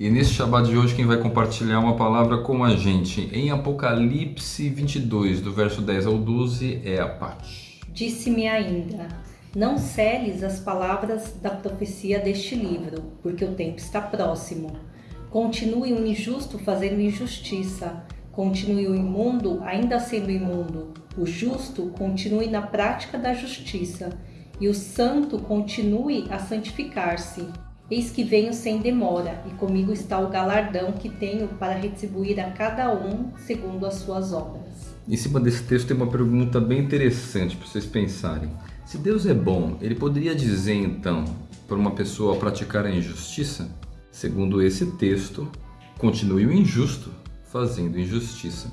E nesse Shabbat de hoje, quem vai compartilhar uma palavra com a gente em Apocalipse 22, do verso 10 ao 12, é a Paty. Disse-me ainda, não celes as palavras da profecia deste livro, porque o tempo está próximo. Continue o injusto fazendo injustiça, continue o imundo ainda sendo imundo, o justo continue na prática da justiça, e o santo continue a santificar-se. Eis que venho sem demora, e comigo está o galardão que tenho para retribuir a cada um segundo as suas obras. Em cima desse texto tem uma pergunta bem interessante para vocês pensarem. Se Deus é bom, ele poderia dizer então para uma pessoa praticar a injustiça? Segundo esse texto, continue o injusto fazendo injustiça.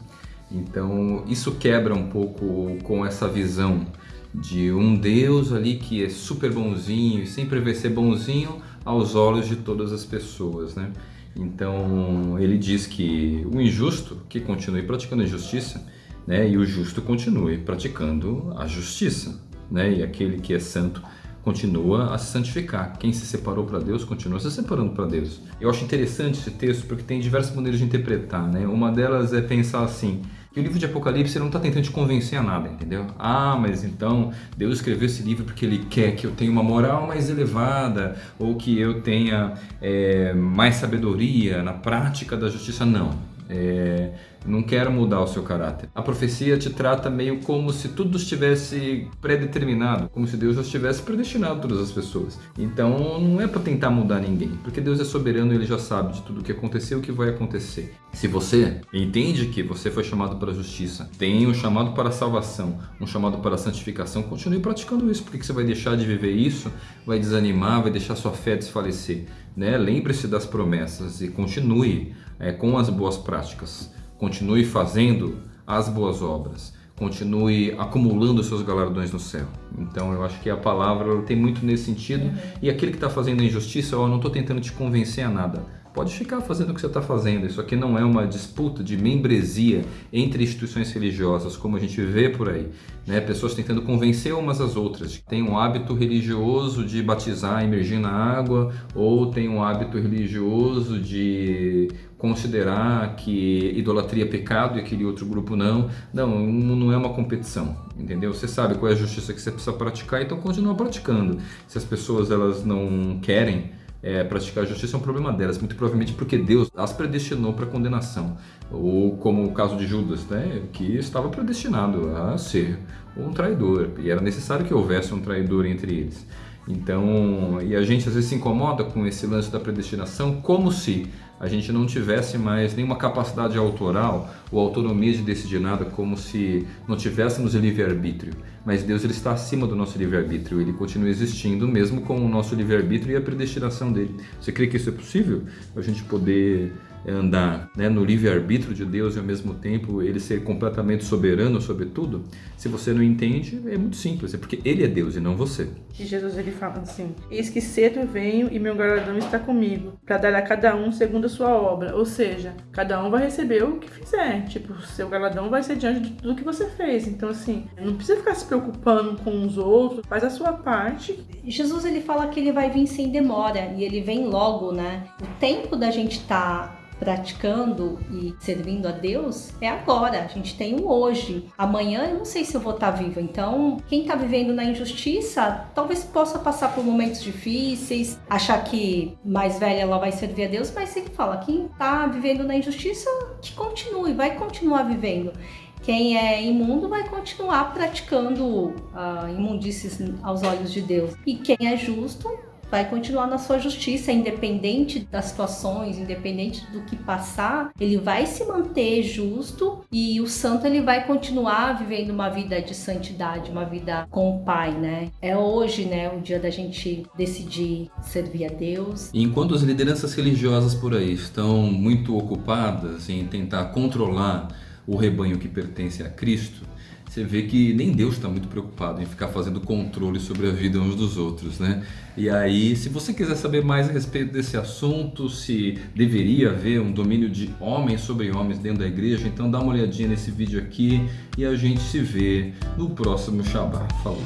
Então, isso quebra um pouco com essa visão de um Deus ali que é super bonzinho e sempre vai ser bonzinho aos olhos de todas as pessoas, né? Então ele diz que o injusto que continue praticando a injustiça, né? E o justo continue praticando a justiça, né? E aquele que é santo continua a se santificar. Quem se separou para Deus continua se separando para Deus. Eu acho interessante esse texto porque tem diversas maneiras de interpretar, né? Uma delas é pensar assim: que o livro de Apocalipse não está tentando te convencer a nada, entendeu? Ah, mas então Deus escreveu esse livro porque Ele quer que eu tenha uma moral mais elevada ou que eu tenha é, mais sabedoria na prática da justiça. Não. É, não quero mudar o seu caráter. A profecia te trata meio como se tudo estivesse predeterminado, como se Deus já estivesse predestinado todas as pessoas. Então não é para tentar mudar ninguém, porque Deus é soberano e ele já sabe de tudo o que aconteceu e o que vai acontecer. Se você entende que você foi chamado para a justiça, tem um chamado para a salvação, um chamado para a santificação, continue praticando isso, porque você vai deixar de viver isso, vai desanimar, vai deixar sua fé desfalecer. Né? Lembre-se das promessas e continue é, com as boas práticas. Continue fazendo as boas obras. Continue acumulando seus galardões no céu. Então eu acho que a palavra tem muito nesse sentido. E aquele que está fazendo injustiça, eu não estou tentando te convencer a nada pode ficar fazendo o que você está fazendo. Isso aqui não é uma disputa de membresia entre instituições religiosas, como a gente vê por aí. Né? Pessoas tentando convencer umas às outras. Tem um hábito religioso de batizar, imergir na água, ou tem um hábito religioso de considerar que idolatria é pecado e aquele outro grupo não. Não, não é uma competição, entendeu? Você sabe qual é a justiça que você precisa praticar, então continua praticando. Se as pessoas elas não querem é, praticar a justiça é um problema delas, muito provavelmente porque Deus as predestinou para condenação, ou como o caso de Judas, né, que estava predestinado a ser um traidor, e era necessário que houvesse um traidor entre eles. Então, e a gente às vezes se incomoda com esse lance da predestinação como se a gente não tivesse mais nenhuma capacidade autoral ou autonomia de decidir nada, como se não tivéssemos livre-arbítrio. Mas Deus ele está acima do nosso livre-arbítrio, ele continua existindo mesmo com o nosso livre-arbítrio e a predestinação dele. Você crê que isso é possível? A gente poder andar né, no livre-arbítrio de Deus e ao mesmo tempo ele ser completamente soberano sobre tudo, se você não entende, é muito simples, é porque ele é Deus e não você. E Jesus ele fala assim: Eis que cedo venho e meu galardão está comigo, para dar a cada um segundo a sua obra. Ou seja, cada um vai receber o que fizer. Tipo, seu galardão vai ser diante de tudo que você fez. Então, assim, não precisa ficar se preocupando com os outros, faz a sua parte. Jesus ele fala que ele vai vir sem demora e ele vem logo, né? O tempo da gente estar tá praticando e servindo a Deus é agora. A gente tem o hoje. Amanhã eu não sei se eu vou estar vivo. Então, quem está vivendo na injustiça talvez possa passar por momentos difíceis, achar que mais velha ela vai servir a Deus, mas ele fala: quem está vivendo na injustiça, que continue, vai continuar vivendo quem é imundo vai continuar praticando uh, imundícies aos olhos de Deus. E quem é justo vai continuar na sua justiça, independente das situações, independente do que passar, ele vai se manter justo e o santo ele vai continuar vivendo uma vida de santidade, uma vida com o Pai, né? É hoje, né, o dia da gente decidir servir a Deus. Enquanto as lideranças religiosas por aí estão muito ocupadas em tentar controlar o rebanho que pertence a Cristo, você vê que nem Deus está muito preocupado em ficar fazendo controle sobre a vida uns dos outros, né? E aí, se você quiser saber mais a respeito desse assunto, se deveria haver um domínio de homens sobre homens dentro da igreja, então dá uma olhadinha nesse vídeo aqui e a gente se vê no próximo Shabbat. Falou!